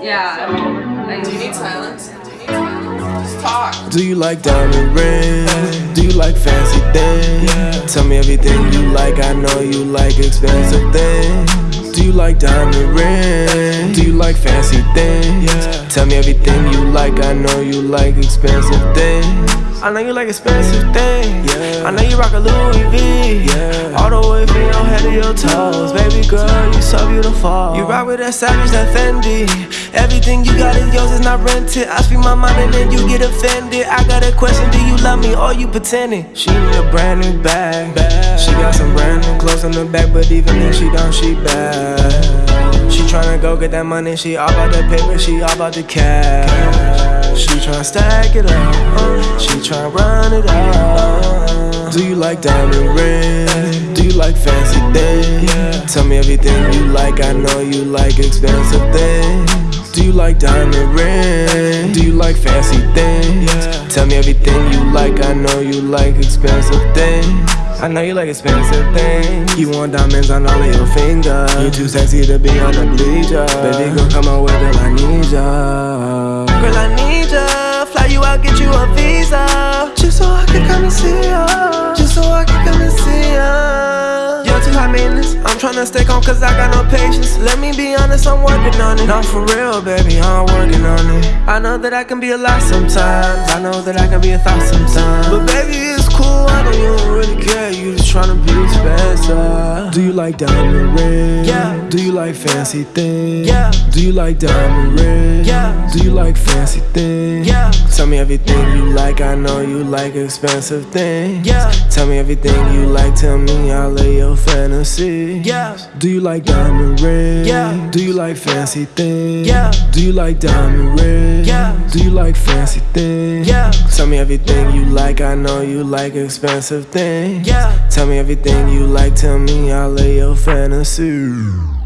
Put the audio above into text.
Do you need silence? Do you need silence? Just talk. Do you like diamond rings? Do you like fancy things? Tell me everything you like, I know you like expensive things. Do you like diamond rings? Do you like fancy things? Tell me everything you like, I know you like expensive things. I know you like expensive things. I know you rock a Louis V. All the way from your head to your toes. Baby girl, you so beautiful. You rock with that Savage, that Fendi. Everything you got is yours, it's not rented. I speak my mind and then you get offended. I got a question, do you love me or you pretending? She need a brand new bag. She got some brand new clothes on the back, but even if she don't, she bad. She tryna go get that money, she all about the paper, she all about the cash. She tryna stack it up, she tryna run it up. Do you like diamond rings? Do you like fancy things? Tell me everything you like, I know you like expensive things. Do you like diamond rings? Do you like fancy things? Tell me everything you like, I know you like expensive things. I know you like expensive things. You want diamonds on all of your fingers. You too sexy to be on the bleacher. Baby, girl, come on with girl, I need ya. Girl, I need ya. Fly you out, get you a visa. Just so I can come and see ya. Ya. You're too high maintenance. I'm tryna stay calm cause I got no patience. Let me be honest, I'm working on it. Not for real, baby, I'm working on it. I know that I can be a lot sometimes. I know that I can be a thought sometimes. But baby, it's cool. I know you don't really care. You just tryna be expensive. Do you like diamond rings? Yeah. Do you like fancy things? Yeah. Do you like diamond rings? Yeah. Do you like fancy things? Yeah. Tell me everything you like. I know you like expensive things. Yeah. Tell me everything you like. Tell me all of your fantasies. Yeah. Do you like diamond rings? Yeah. Do you like fancy things? Yeah. Do you like diamond rings? Yeah. Do you like fancy things? Yeah. Tell me everything you like. I know you like expensive things. Yeah. Tell me everything you like. Tell me all of your fantasies.